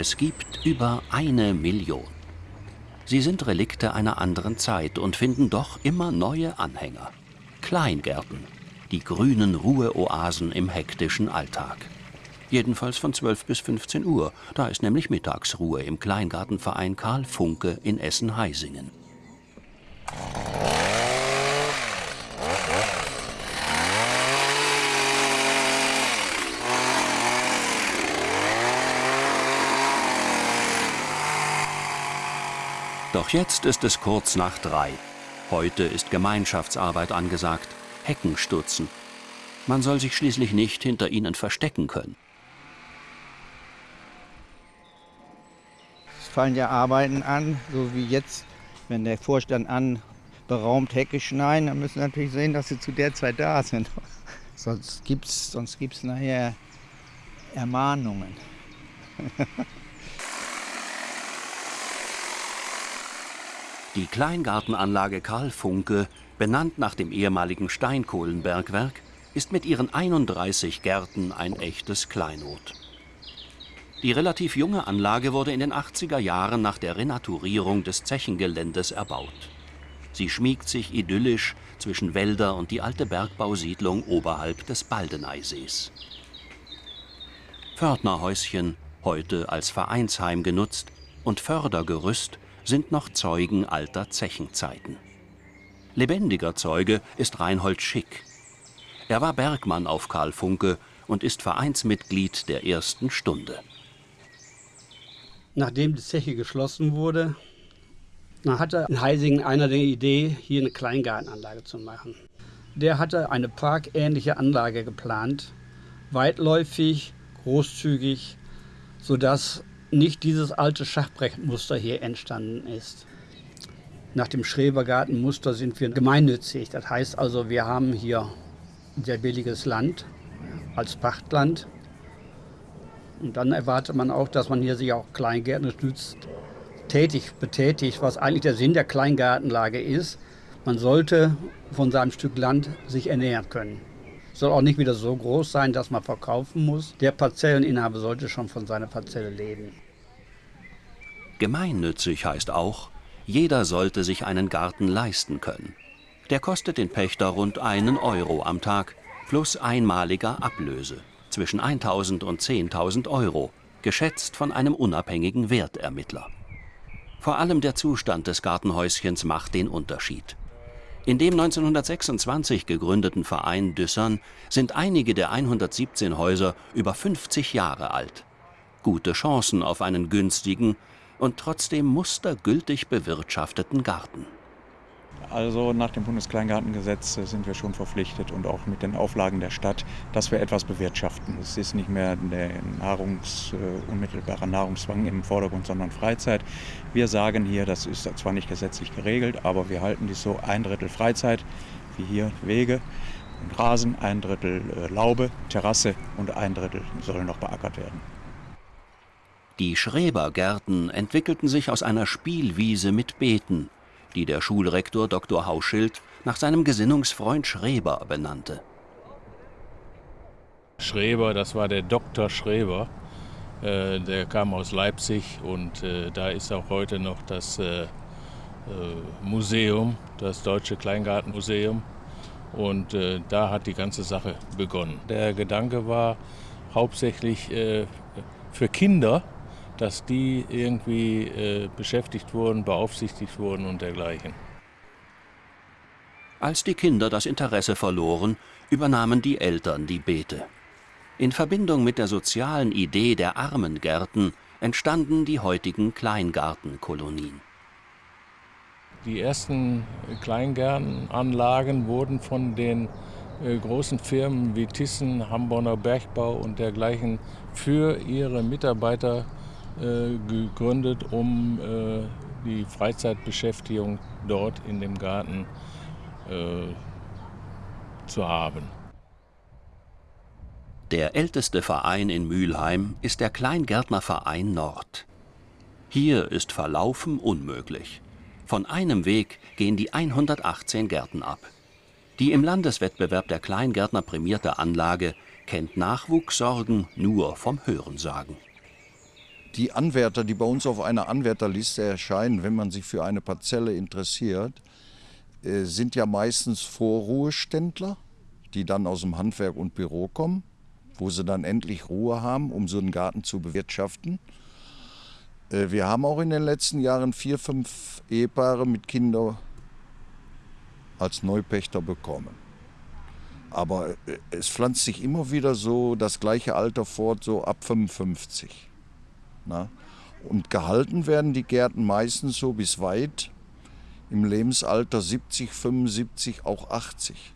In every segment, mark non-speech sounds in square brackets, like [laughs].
Es gibt über eine Million. Sie sind Relikte einer anderen Zeit und finden doch immer neue Anhänger. Kleingärten, die grünen Ruheoasen im hektischen Alltag. Jedenfalls von 12 bis 15 Uhr, da ist nämlich Mittagsruhe im Kleingartenverein Karl Funke in Essen-Heisingen. Doch jetzt ist es kurz nach drei. Heute ist Gemeinschaftsarbeit angesagt. Hecken stutzen. Man soll sich schließlich nicht hinter ihnen verstecken können. Es fallen ja Arbeiten an, so wie jetzt, wenn der Vorstand anberaumt Hecke schneiden, dann müssen wir natürlich sehen, dass sie zu der Zeit da sind. [laughs] sonst gibt es sonst gibt's nachher Ermahnungen. [laughs] Die Kleingartenanlage Karl Funke, benannt nach dem ehemaligen Steinkohlenbergwerk, ist mit ihren 31 Gärten ein echtes Kleinod. Die relativ junge Anlage wurde in den 80er Jahren nach der Renaturierung des Zechengeländes erbaut. Sie schmiegt sich idyllisch zwischen Wälder und die alte Bergbausiedlung oberhalb des Baldeneysees. Pförtnerhäuschen, heute als Vereinsheim genutzt, und Fördergerüst sind noch Zeugen alter Zechenzeiten. Lebendiger Zeuge ist Reinhold Schick. Er war Bergmann auf Karl Funke und ist Vereinsmitglied der ersten Stunde. Nachdem die Zeche geschlossen wurde, hatte in Heisingen einer die Idee, hier eine Kleingartenanlage zu machen. Der hatte eine parkähnliche Anlage geplant, weitläufig, großzügig, sodass nicht dieses alte Schachbrettmuster hier entstanden ist. Nach dem Schrebergartenmuster sind wir gemeinnützig. Das heißt also, wir haben hier sehr billiges Land als Pachtland. Und dann erwartet man auch, dass man hier sich auch Kleingärten stützt, tätig betätigt, was eigentlich der Sinn der Kleingartenlage ist. Man sollte von seinem Stück Land sich ernähren können. Soll auch nicht wieder so groß sein, dass man verkaufen muss. Der Parzelleninhaber sollte schon von seiner Parzelle leben. Gemeinnützig heißt auch, jeder sollte sich einen Garten leisten können. Der kostet den Pächter rund einen Euro am Tag plus einmaliger Ablöse zwischen 1000 und 10.000 Euro, geschätzt von einem unabhängigen Wertermittler. Vor allem der Zustand des Gartenhäuschens macht den Unterschied. In dem 1926 gegründeten Verein Düssern sind einige der 117 Häuser über 50 Jahre alt. Gute Chancen auf einen günstigen und trotzdem mustergültig bewirtschafteten Garten. Also nach dem Bundeskleingartengesetz sind wir schon verpflichtet und auch mit den Auflagen der Stadt, dass wir etwas bewirtschaften. Es ist nicht mehr der Nahrungs, äh, unmittelbarer Nahrungszwang im Vordergrund, sondern Freizeit. Wir sagen hier, das ist zwar nicht gesetzlich geregelt, aber wir halten dies so ein Drittel Freizeit, wie hier Wege und Rasen, ein Drittel äh, Laube, Terrasse und ein Drittel soll noch beackert werden. Die Schrebergärten entwickelten sich aus einer Spielwiese mit Beeten die der Schulrektor Dr. Hauschild nach seinem Gesinnungsfreund Schreber benannte. Schreber, das war der Dr. Schreber. Äh, der kam aus Leipzig und äh, da ist auch heute noch das äh, Museum, das Deutsche Kleingartenmuseum. Und da hat die ganze Sache begonnen. Der Gedanke war hauptsächlich für Kinder, dass die irgendwie äh, beschäftigt wurden, beaufsichtigt wurden und dergleichen. Als die Kinder das Interesse verloren, übernahmen die Eltern die Beete. In Verbindung mit der sozialen Idee der Armengärten entstanden die heutigen Kleingartenkolonien. Die ersten Kleingärtenanlagen wurden von den äh, großen Firmen wie Thyssen, Hamburger Bergbau und dergleichen für ihre Mitarbeiter gegründet, um äh, die Freizeitbeschäftigung dort in dem Garten äh, zu haben. Der älteste Verein in Mülheim ist der Kleingärtnerverein Nord. Hier ist Verlaufen unmöglich. Von einem Weg gehen die 118 Gärten ab. Die im Landeswettbewerb der Kleingärtner prämierte Anlage kennt Nachwuchssorgen nur vom Hörensagen. Die Anwärter, die bei uns auf einer Anwärterliste erscheinen, wenn man sich für eine Parzelle interessiert, äh, sind ja meistens Vorruheständler, die dann aus dem Handwerk und Büro kommen, wo sie dann endlich Ruhe haben, um so einen Garten zu bewirtschaften. Äh, wir haben auch in den letzten Jahren vier, fünf Ehepaare mit Kindern als Neupächter bekommen. Aber äh, es pflanzt sich immer wieder so das gleiche Alter fort, so ab 55. Na? Und gehalten werden die Gärten meistens so bis weit im Lebensalter 70, 75, auch 80.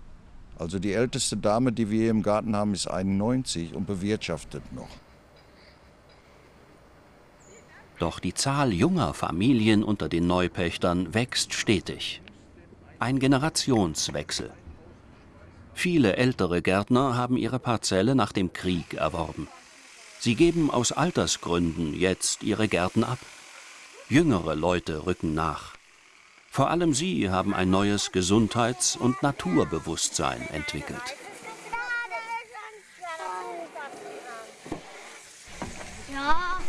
Also die älteste Dame, die wir hier im Garten haben, ist 91 und bewirtschaftet noch. Doch die Zahl junger Familien unter den Neupächtern wächst stetig. Ein Generationswechsel. Viele ältere Gärtner haben ihre Parzelle nach dem Krieg erworben. Sie geben aus Altersgründen jetzt ihre Gärten ab. Jüngere Leute rücken nach. Vor allem sie haben ein neues Gesundheits- und Naturbewusstsein entwickelt. Ja.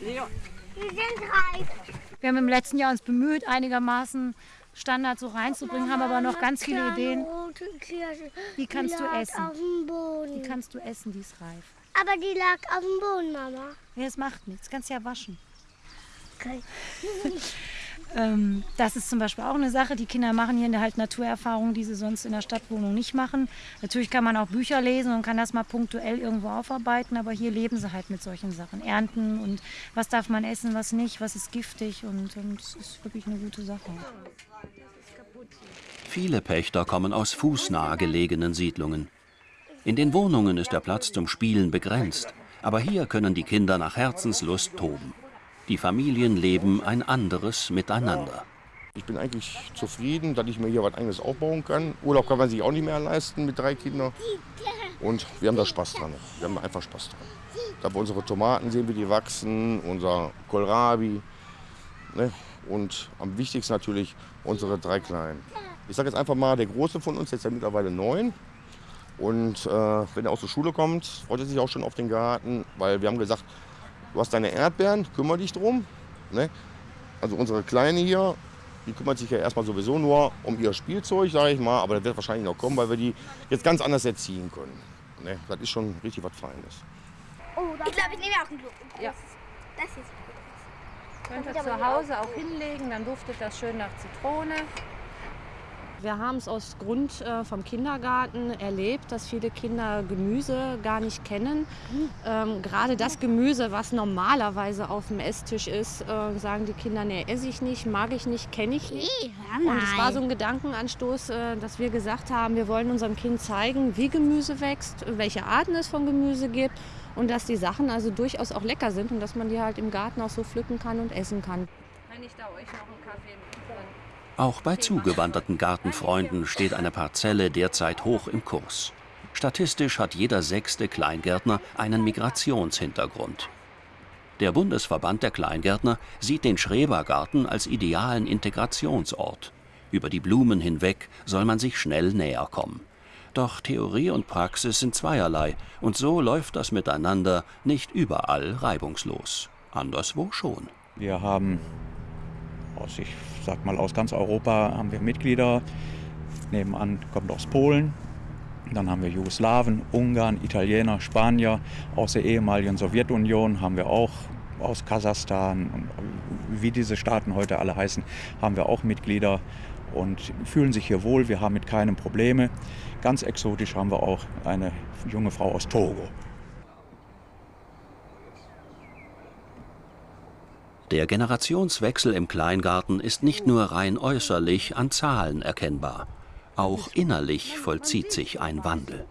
Die sind reif. Wir haben im letzten Jahr uns bemüht, einigermaßen Standard so reinzubringen, haben aber noch ganz viele Ideen. Die kannst du essen. Auf dem Boden. Die kannst du essen, die ist reif. Aber die lag auf dem Boden, Mama. Ja, es macht nichts, kannst ja waschen. Okay. [laughs] Ähm, das ist zum Beispiel auch eine Sache. Die Kinder machen hier halt Naturerfahrungen, die sie sonst in der Stadtwohnung nicht machen. Natürlich kann man auch Bücher lesen und kann das mal punktuell irgendwo aufarbeiten, aber hier leben sie halt mit solchen Sachen. Ernten und was darf man essen, was nicht, was ist giftig und, und das ist wirklich eine gute Sache. Viele Pächter kommen aus fußnah gelegenen Siedlungen. In den Wohnungen ist der Platz zum Spielen begrenzt, aber hier können die Kinder nach Herzenslust toben. Die Familien leben ein anderes Miteinander. Ich bin eigentlich zufrieden, dass ich mir hier was eigenes aufbauen kann. Urlaub kann man sich auch nicht mehr leisten mit drei Kindern. Und wir haben da Spaß dran. Wir haben einfach Spaß dran. Da wir unsere Tomaten sehen, wie die wachsen, unser Kohlrabi. Ne? Und am wichtigsten natürlich unsere drei Kleinen. Ich sage jetzt einfach mal, der Große von uns, jetzt ja mittlerweile neun. Und äh, wenn er aus der Schule kommt, freut er sich auch schon auf den Garten, weil wir haben gesagt, Du hast deine Erdbeeren, kümmere dich drum. Ne? Also unsere Kleine hier, die kümmert sich ja erstmal sowieso nur um ihr Spielzeug, sage ich mal. Aber das wird wahrscheinlich noch kommen, weil wir die jetzt ganz anders erziehen können. Ne? Das ist schon richtig was Feines. Oh, ich glaube, ich nehme auch ein Glück. Ja. Das ist gut. Könnt ihr zu Hause auch hinlegen, dann duftet das schön nach Zitrone. Wir haben es aus Grund äh, vom Kindergarten erlebt, dass viele Kinder Gemüse gar nicht kennen. Ähm, gerade das Gemüse, was normalerweise auf dem Esstisch ist, äh, sagen die Kinder, nee, esse ich nicht, mag ich nicht, kenne ich nicht. Und es war so ein Gedankenanstoß, äh, dass wir gesagt haben, wir wollen unserem Kind zeigen, wie Gemüse wächst, welche Arten es von Gemüse gibt und dass die Sachen also durchaus auch lecker sind und dass man die halt im Garten auch so pflücken kann und essen kann. Wenn ich da euch noch einen Kaffee Auch bei zugewanderten Gartenfreunden steht eine Parzelle derzeit hoch im Kurs. Statistisch hat jeder sechste Kleingärtner einen Migrationshintergrund. Der Bundesverband der Kleingärtner sieht den Schrebergarten als idealen Integrationsort. Über die Blumen hinweg soll man sich schnell näher kommen. Doch Theorie und Praxis sind zweierlei und so läuft das Miteinander nicht überall reibungslos. Anderswo schon. Wir haben aus, ich sag mal, aus ganz Europa haben wir Mitglieder. Nebenan kommt aus Polen. Dann haben wir Jugoslawen, Ungarn, Italiener, Spanier. Aus der ehemaligen Sowjetunion haben wir auch aus Kasachstan und wie diese Staaten heute alle heißen, haben wir auch Mitglieder und fühlen sich hier wohl. Wir haben mit keinem Probleme. Ganz exotisch haben wir auch eine junge Frau aus Togo. Der Generationswechsel im Kleingarten ist nicht nur rein äußerlich an Zahlen erkennbar. Auch innerlich vollzieht sich ein Wandel.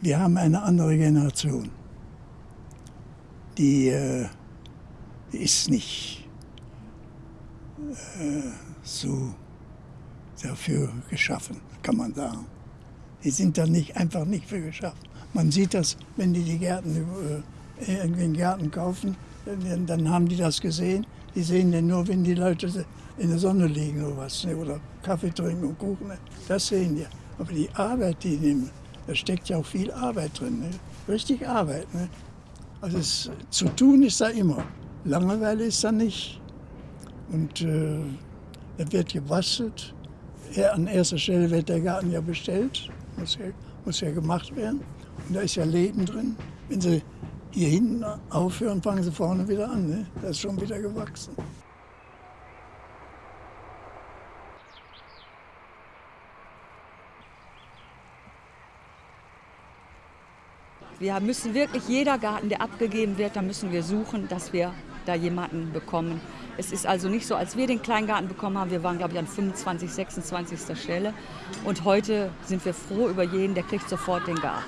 Wir haben eine andere Generation. Die, äh, ist nicht äh, so dafür geschaffen, kann man sagen. Die sind da nicht, einfach nicht für geschaffen. Man sieht das, wenn die die Gärten äh, irgendwie einen Garten kaufen, dann, haben die das gesehen. Die sehen den nur, wenn die Leute in der Sonne liegen oder was, ne? oder Kaffee trinken und Kuchen. Ne? Das sehen die. Aber die Arbeit, die nehmen, da steckt ja auch viel Arbeit drin. Ne? richtig Arbeit. Ne? Also es, zu tun ist da immer. Langeweile ist da nicht. Und äh, es wird gebastelt. Ja, an erster Stelle wird der Garten ja bestellt. Muss ja, muss ja gemacht werden. Und da ist ja Leben drin. Wenn Sie hier hinten aufhören, fangen Sie vorne wieder an. Ne? Das ist schon wieder gewachsen. Wir müssen wirklich, jeder Garten, der abgegeben wird, da müssen wir suchen, dass wir da jemanden bekommen. Es ist also nicht so, als wir den Kleingarten bekommen haben, wir waren, glaube ich, an 25, 26. Stelle. Und heute sind wir froh über jeden, der kriegt sofort den Garten.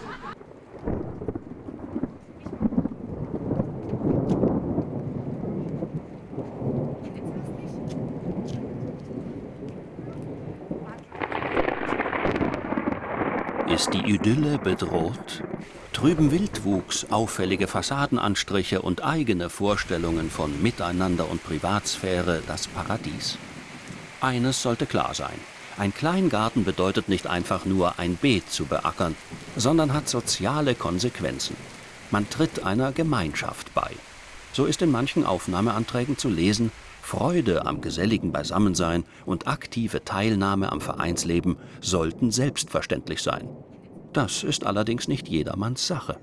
Ist die Idylle bedroht? Trüben Wildwuchs, auffällige Fassadenanstriche und eigene Vorstellungen von Miteinander und Privatsphäre das Paradies? Eines sollte klar sein. Ein Kleingarten bedeutet nicht einfach nur ein Beet zu beackern, sondern hat soziale Konsequenzen. Man tritt einer Gemeinschaft bei. So ist in manchen Aufnahmeanträgen zu lesen, Freude am geselligen Beisammensein und aktive Teilnahme am Vereinsleben sollten selbstverständlich sein. Das ist allerdings nicht jedermanns Sache.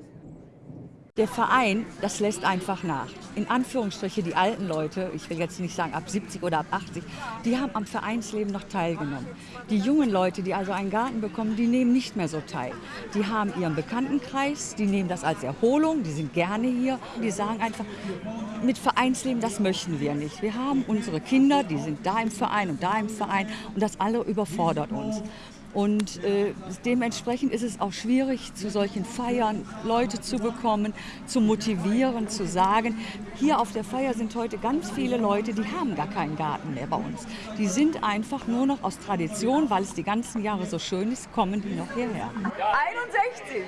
Der Verein, das lässt einfach nach. In Anführungsstriche die alten Leute, ich will jetzt nicht sagen ab 70 oder ab 80, die haben am Vereinsleben noch teilgenommen. Die jungen Leute, die also einen Garten bekommen, die nehmen nicht mehr so teil. Die haben ihren Bekanntenkreis, die nehmen das als Erholung, die sind gerne hier. Die sagen einfach, mit Vereinsleben, das möchten wir nicht. Wir haben unsere Kinder, die sind da im Verein und da im Verein und das alle überfordert uns. Und äh, dementsprechend ist es auch schwierig, zu solchen Feiern Leute zu bekommen, zu motivieren, zu sagen, hier auf der Feier sind heute ganz viele Leute, die haben gar keinen Garten mehr bei uns. Die sind einfach nur noch aus Tradition, weil es die ganzen Jahre so schön ist, kommen die noch hierher. 61!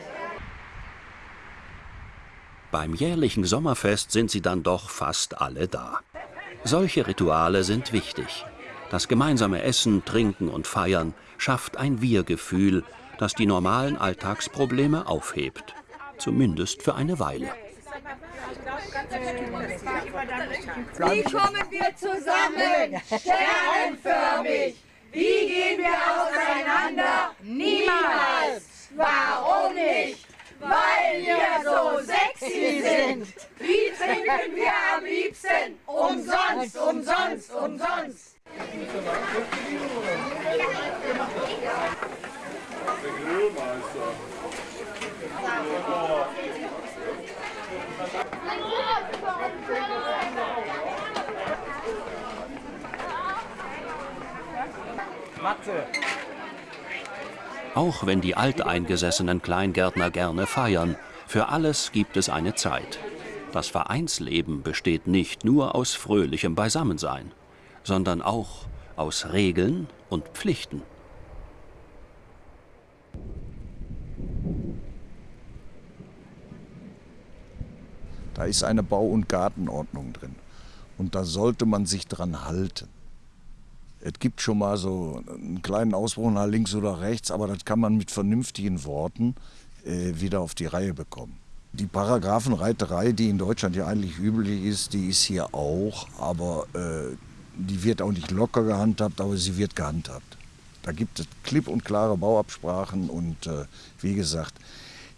Beim jährlichen Sommerfest sind sie dann doch fast alle da. Solche Rituale sind wichtig. Das gemeinsame Essen, Trinken und Feiern schafft ein Wir-Gefühl, das die normalen Alltagsprobleme aufhebt. Zumindest für eine Weile. Wie kommen wir zusammen? Sternenförmig. Wie gehen wir auseinander? Niemals. Warum nicht? Weil wir so sexy sind. Wie trinken wir am liebsten? Umsonst, umsonst, umsonst. Auch wenn die alteingesessenen Kleingärtner gerne feiern, für alles gibt es eine Zeit. Das Vereinsleben besteht nicht nur aus fröhlichem Beisammensein, sondern auch aus Regeln und Pflichten. Da ist eine Bau- und Gartenordnung drin. Und da sollte man sich dran halten. Es gibt schon mal so einen kleinen Ausbruch nach links oder rechts, aber das kann man mit vernünftigen Worten äh, wieder auf die Reihe bekommen. Die Paragraphenreiterei, die in Deutschland ja eigentlich üblich ist, die ist hier auch, aber äh, die wird auch nicht locker gehandhabt, aber sie wird gehandhabt. Da gibt es klipp und klare Bauabsprachen und äh, wie gesagt,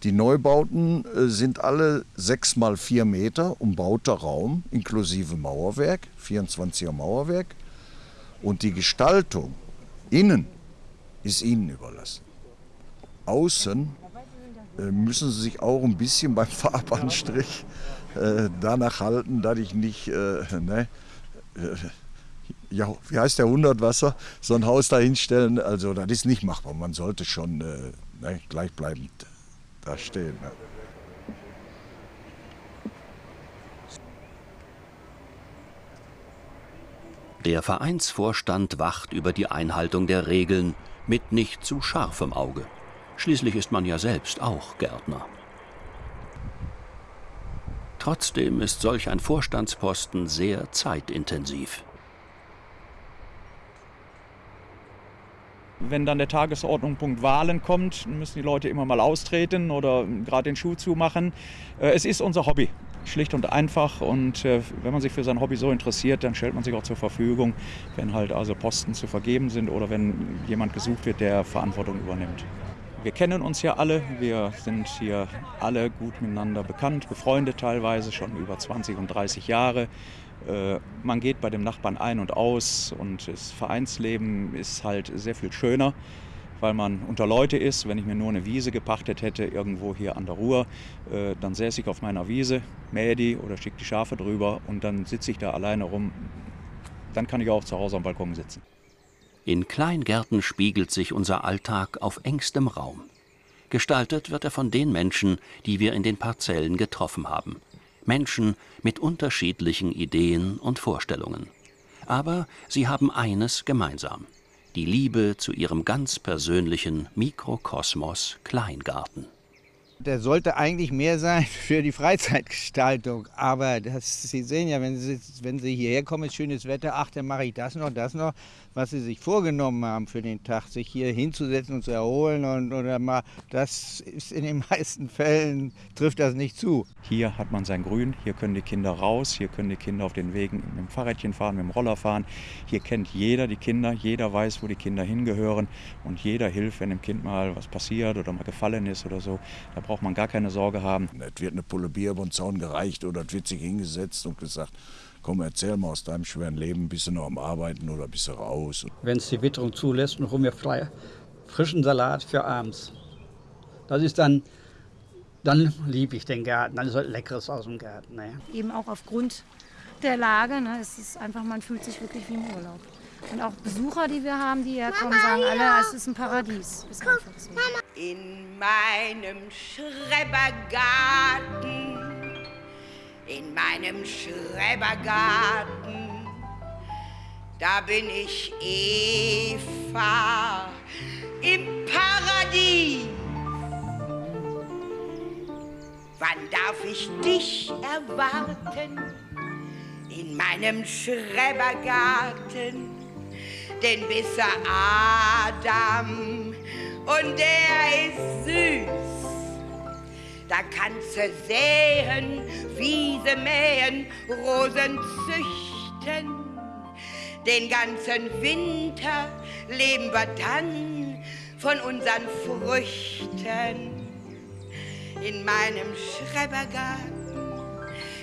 die Neubauten äh, sind alle 6 mal 4 Meter umbauter Raum inklusive Mauerwerk, 24er Mauerwerk. Und die Gestaltung innen ist Ihnen überlassen. Außen äh, müssen Sie sich auch ein bisschen beim [laughs] Farbanstrich äh, danach halten, dass ich nicht, äh, ne, ja, wie heißt der Hundertwasser, so ein Haus da hinstellen. Also das ist nicht machbar. Man sollte schon äh, ne, gleichbleibend da stehen. Ne. Der Vereinsvorstand wacht über die Einhaltung der Regeln mit nicht zu scharfem Auge. Schließlich ist man ja selbst auch Gärtner. Trotzdem ist solch ein Vorstandsposten sehr zeitintensiv. Wenn dann der Tagesordnungspunkt Wahlen kommt, müssen die Leute immer mal austreten oder gerade den Schuh zumachen. Äh, es ist unser Hobby, schlicht und einfach. Und äh, wenn man sich für sein Hobby so interessiert, dann stellt man sich auch zur Verfügung, wenn halt also Posten zu vergeben sind oder wenn jemand gesucht wird, der Verantwortung übernimmt. Wir kennen uns ja alle, wir sind hier alle gut miteinander bekannt, befreundet teilweise schon über 20 und 30 Jahre. Äh, man geht bei dem Nachbarn ein und aus und das Vereinsleben ist halt sehr viel schöner, weil man unter Leute ist. Wenn ich mir nur eine Wiese gepachtet hätte, irgendwo hier an der Ruhr, äh, dann säße ich auf meiner Wiese, mähe die oder schicke die Schafe drüber und dann sitze ich da alleine rum. Dann kann ich auch zu Hause am Balkon sitzen. In Kleingärten spiegelt sich unser Alltag auf engstem Raum. Gestaltet wird er von den Menschen, die wir in den Parzellen getroffen haben. Menschen mit unterschiedlichen Ideen und Vorstellungen. Aber sie haben eines gemeinsam. Die Liebe zu ihrem ganz persönlichen Mikrokosmos Kleingarten. Der sollte eigentlich mehr sein [laughs] für die Freizeitgestaltung. Aber das, Sie sehen ja, wenn Sie, wenn Sie hierher kommen, ist schönes Wetter, ach, dann mache ich das noch, das noch, was Sie sich vorgenommen haben für den Tag, sich hier hinzusetzen und zu erholen und, oder mal, das ist in den [laughs] meisten Fällen, trifft das nicht zu. Hier hat man sein Grün, hier können die Kinder raus, hier können die Kinder auf den Wegen mit dem Fahrrädchen fahren, mit dem Roller fahren. Hier kennt jeder die Kinder, jeder weiß, wo die Kinder hingehören und jeder hilft, wenn dem Kind mal was passiert oder mal gefallen ist oder so. Da braucht man gar keine Sorge haben. Es wird eine Pulle Bier über den Zaun gereicht oder es wird sich hingesetzt und gesagt, komm, erzähl mal aus deinem schweren Leben, bist du noch am Arbeiten oder bist du raus? Wenn es die Witterung zulässt, und hol mir frei, frischen Salat für abends. Das ist dann, dann liebe ich den Garten, dann ist was Leckeres aus dem Garten. Ne? Eben auch aufgrund der Lage, ne, es ist einfach, man fühlt sich wirklich wie im Urlaub. Und auch Besucher, die wir haben, die hier kommen, sagen alle, es ist ein Paradies. Ist einfach so. In meinem Schrebergarten, in meinem Schrebergarten, da bin ich Eva im Paradies. Wann darf ich dich erwarten in meinem Schrebergarten? Denn bis Adam und der ist süß. Da kannst du säen, Wiese mähen, Rosen züchten. Den ganzen Winter leben wir dann von unseren Früchten. In meinem Schrebergarten,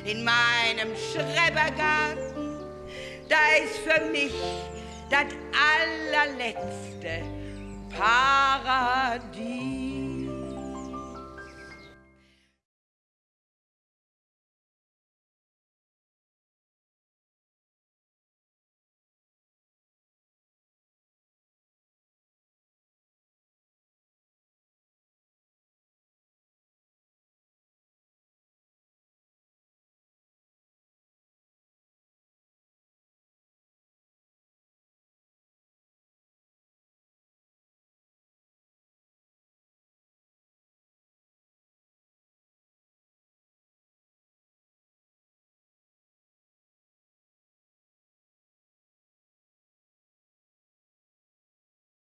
in meinem Schrebergarten, da ist für mich das allerletzte Paradies.